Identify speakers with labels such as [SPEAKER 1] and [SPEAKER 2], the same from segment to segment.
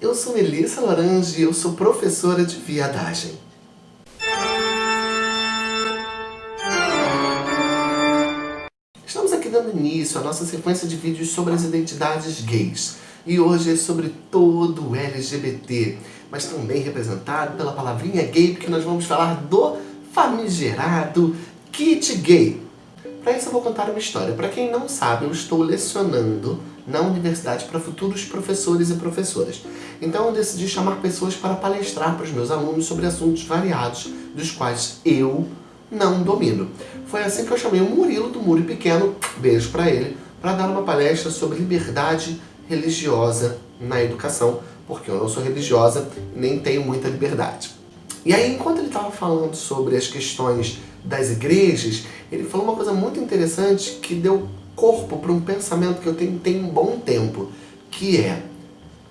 [SPEAKER 1] eu sou Melissa Lorange e eu sou professora de viadagem. Estamos aqui dando início à nossa sequência de vídeos sobre as identidades gays. E hoje é sobre todo o LGBT, mas também representado pela palavrinha gay, porque nós vamos falar do famigerado kit gay. Para isso eu vou contar uma história. Para quem não sabe, eu estou lecionando na universidade para futuros professores e professoras. Então eu decidi chamar pessoas para palestrar para os meus alunos sobre assuntos variados, dos quais eu não domino. Foi assim que eu chamei o Murilo do Muro Pequeno, beijo para ele, para dar uma palestra sobre liberdade religiosa na educação, porque eu não sou religiosa nem tenho muita liberdade. E aí, enquanto ele estava falando sobre as questões das igrejas, ele falou uma coisa muito interessante que deu corpo para um pensamento que eu tenho tem um bom tempo, que é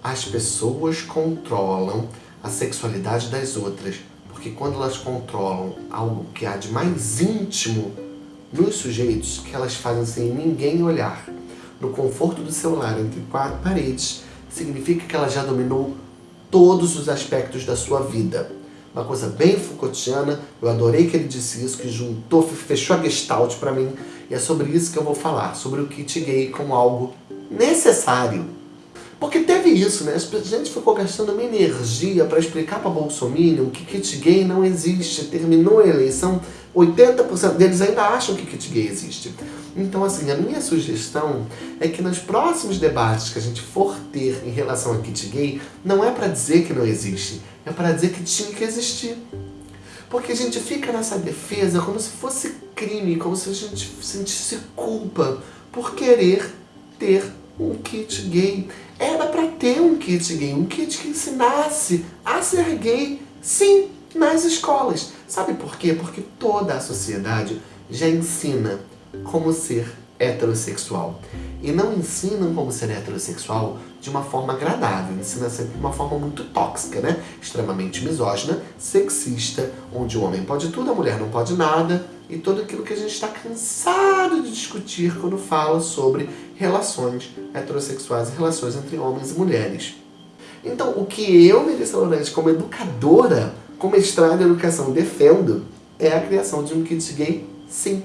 [SPEAKER 1] as pessoas controlam a sexualidade das outras, porque quando elas controlam algo que há de mais íntimo nos sujeitos, que elas fazem sem ninguém olhar, no conforto do seu lar, entre quatro paredes, significa que ela já dominou todos os aspectos da sua vida uma coisa bem Foucaultiana. Eu adorei que ele disse isso, que juntou, fechou a gestalt para mim. E é sobre isso que eu vou falar, sobre o kit gay como algo necessário. Porque teve isso, né? A gente ficou gastando uma energia para explicar para Bolsonaro que kit gay não existe. Terminou a eleição, 80% deles ainda acham que kit gay existe. Então, assim, a minha sugestão é que nos próximos debates que a gente for ter em relação a kit gay, não é para dizer que não existe, é para dizer que tinha que existir. Porque a gente fica nessa defesa como se fosse crime, como se a gente sentisse culpa por querer ter um kit gay. Era para ter um kit gay, um kit que ensinasse a ser gay, sim, nas escolas. Sabe por quê? Porque toda a sociedade já ensina como ser heterossexual. E não ensinam como ser heterossexual de uma forma agradável, ensina sempre de uma forma muito tóxica, né? Extremamente misógina, sexista, onde o homem pode tudo, a mulher não pode nada, e tudo aquilo que a gente está cansado de discutir quando fala sobre relações heterossexuais e relações entre homens e mulheres. Então, o que eu, Melissa Lorente, como educadora, como mestrado em educação, defendo é a criação de um kit gay, sim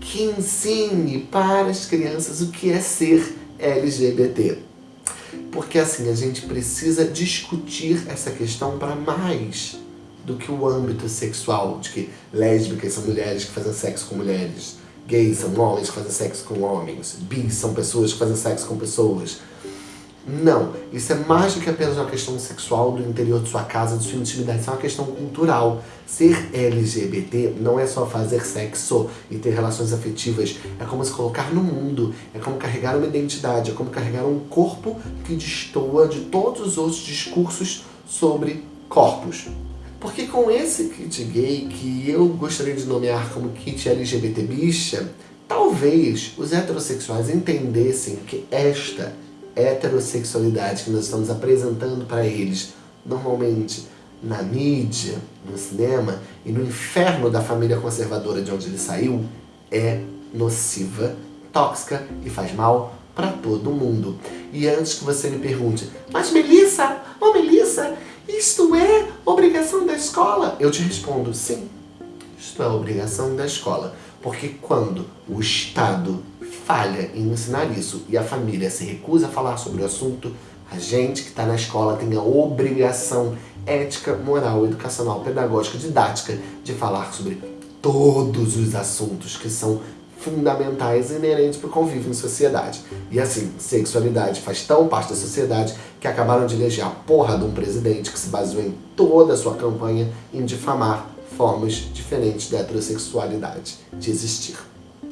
[SPEAKER 1] que ensine para as crianças o que é ser LGBT. Porque assim, a gente precisa discutir essa questão para mais do que o âmbito sexual, de que lésbicas são mulheres que fazem sexo com mulheres, gays são homens que fazem sexo com homens, bis são pessoas que fazem sexo com pessoas, não, isso é mais do que apenas uma questão sexual do interior de sua casa, de sua intimidade, isso é uma questão cultural. Ser LGBT não é só fazer sexo e ter relações afetivas, é como se colocar no mundo, é como carregar uma identidade, é como carregar um corpo que destoa de todos os outros discursos sobre corpos. Porque com esse kit gay, que eu gostaria de nomear como kit LGBT bicha, talvez os heterossexuais entendessem que esta heterossexualidade que nós estamos apresentando para eles, normalmente na mídia, no cinema e no inferno da família conservadora de onde ele saiu, é nociva, tóxica e faz mal para todo mundo. E antes que você me pergunte, mas Melissa, oh Melissa, isto é obrigação da escola? Eu te respondo, sim, isto é obrigação da escola. Porque quando o Estado falha em ensinar isso e a família se recusa a falar sobre o assunto, a gente que está na escola tem a obrigação ética, moral, educacional, pedagógica, didática de falar sobre todos os assuntos que são fundamentais inerentes para o convívio em sociedade. E assim, sexualidade faz tão parte da sociedade que acabaram de eleger a porra de um presidente que se baseou em toda a sua campanha em difamar formas diferentes da heterossexualidade de existir.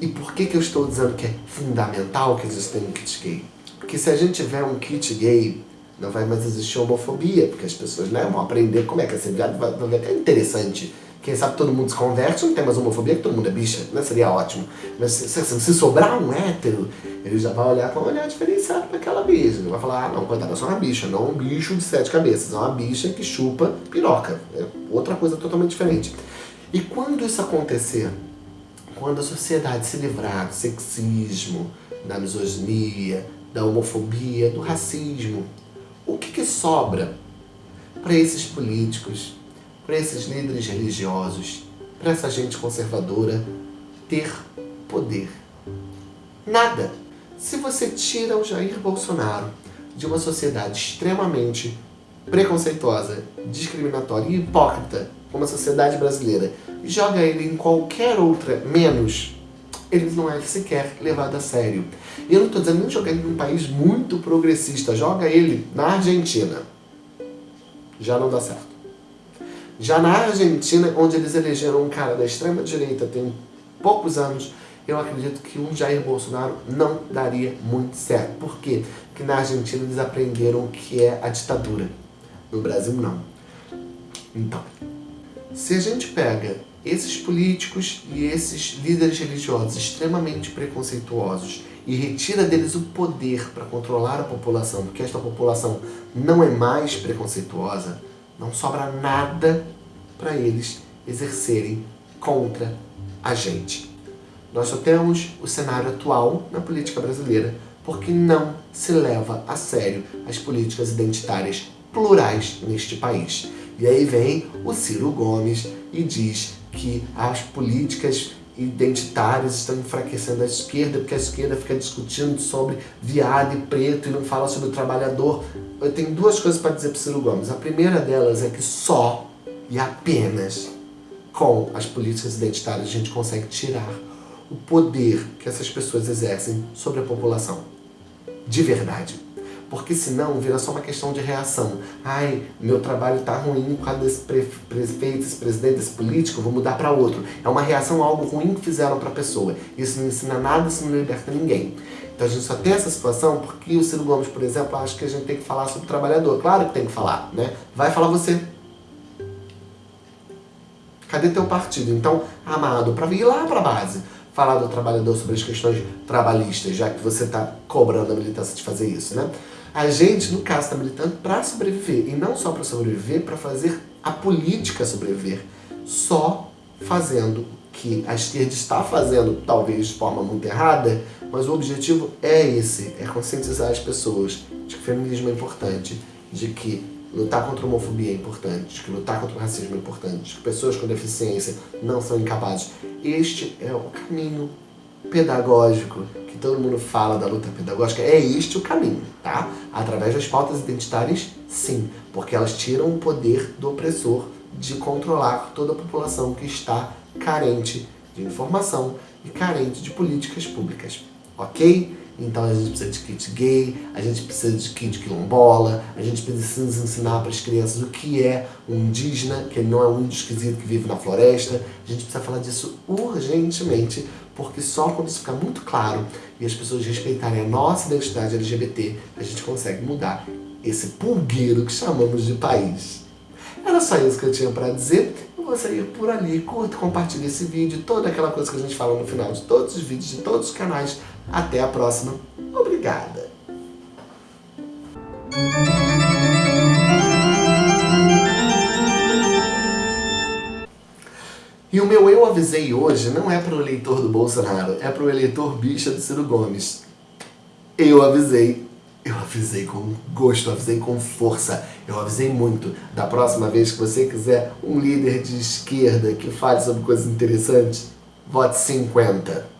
[SPEAKER 1] E por que, que eu estou dizendo que é fundamental que exista um kit gay? Porque se a gente tiver um kit gay, não vai mais existir homofobia, porque as pessoas né, vão aprender como é que é ser viado, vai, vai, é interessante. Quem sabe todo mundo se converte, não tem mais homofobia, que todo mundo é bicha, né? Seria ótimo. Mas se, se, se sobrar um hétero, ele já vai olhar com um olhar diferenciado para aquela bicha. Ele vai falar, ah, não, coitada, é só uma bicha, não um bicho de sete cabeças, é uma bicha que chupa piroca. É outra coisa totalmente diferente. E quando isso acontecer, quando a sociedade se livrar do sexismo, da misoginia, da homofobia, do racismo, o que, que sobra para esses políticos, para esses líderes religiosos, para essa gente conservadora ter poder? Nada. Se você tira o Jair Bolsonaro de uma sociedade extremamente preconceituosa, discriminatória e hipócrita, como a sociedade brasileira, e joga ele em qualquer outra menos, ele não é sequer levado a sério. E eu não estou dizendo nem jogar ele num país muito progressista, joga ele na Argentina. Já não dá certo. Já na Argentina, onde eles elegeram um cara da extrema direita tem poucos anos, eu acredito que um Jair Bolsonaro não daria muito certo. Por quê? Porque na Argentina eles aprenderam o que é a ditadura. No Brasil, não. Então, se a gente pega esses políticos e esses líderes religiosos extremamente preconceituosos e retira deles o poder para controlar a população, porque esta população não é mais preconceituosa, não sobra nada para eles exercerem contra a gente. Nós só temos o cenário atual na política brasileira porque não se leva a sério as políticas identitárias plurais neste país. E aí vem o Ciro Gomes e diz que as políticas identitárias estão enfraquecendo a esquerda, porque a esquerda fica discutindo sobre viado e preto e não fala sobre o trabalhador. Eu tenho duas coisas para dizer para o Ciro Gomes. A primeira delas é que só e apenas com as políticas identitárias a gente consegue tirar o poder que essas pessoas exercem sobre a população. De verdade. Porque senão vira só uma questão de reação. Ai, meu trabalho está ruim por causa desse prefeito, esse presidente, desse político, vou mudar para outro. É uma reação a algo ruim que fizeram para a pessoa. Isso não ensina nada, isso não liberta ninguém. Então a gente só tem essa situação porque o Ciro Gomes, por exemplo, acha que a gente tem que falar sobre o trabalhador. Claro que tem que falar, né? Vai falar você. Cadê teu partido? Então, amado, para ir lá para a base falar do trabalhador sobre as questões trabalhistas, já que você está cobrando a militância de fazer isso, né? A gente, no caso, está militando para sobreviver, e não só para sobreviver, para fazer a política sobreviver. Só fazendo que a esquerda está fazendo, talvez de forma muito errada, mas o objetivo é esse, é conscientizar as pessoas de que o feminismo é importante, de que lutar contra a homofobia é importante, de que lutar contra o racismo é importante, de que pessoas com deficiência não são incapazes. Este é o caminho pedagógico que todo mundo fala da luta pedagógica, é este o caminho, tá? Através das pautas identitárias, sim, porque elas tiram o poder do opressor de controlar toda a população que está carente de informação e carente de políticas públicas, ok? Então a gente precisa de kit gay, a gente precisa de kit quilombola, a gente precisa ensinar para as crianças o que é um indígena, que não é um esquisito que vive na floresta. A gente precisa falar disso urgentemente, porque só quando isso ficar muito claro e as pessoas respeitarem a nossa identidade LGBT, a gente consegue mudar esse pulgueiro que chamamos de país. Era só isso que eu tinha para dizer. Vou sair por ali, curta, compartilha esse vídeo, toda aquela coisa que a gente fala no final de todos os vídeos, de todos os canais. Até a próxima. Obrigada. E o meu eu avisei hoje não é para o eleitor do Bolsonaro, é para o eleitor bicha do Ciro Gomes. Eu avisei, eu avisei com gosto, avisei com força, eu avisei muito. Da próxima vez que você quiser um líder de esquerda que fale sobre coisas interessantes, vote 50.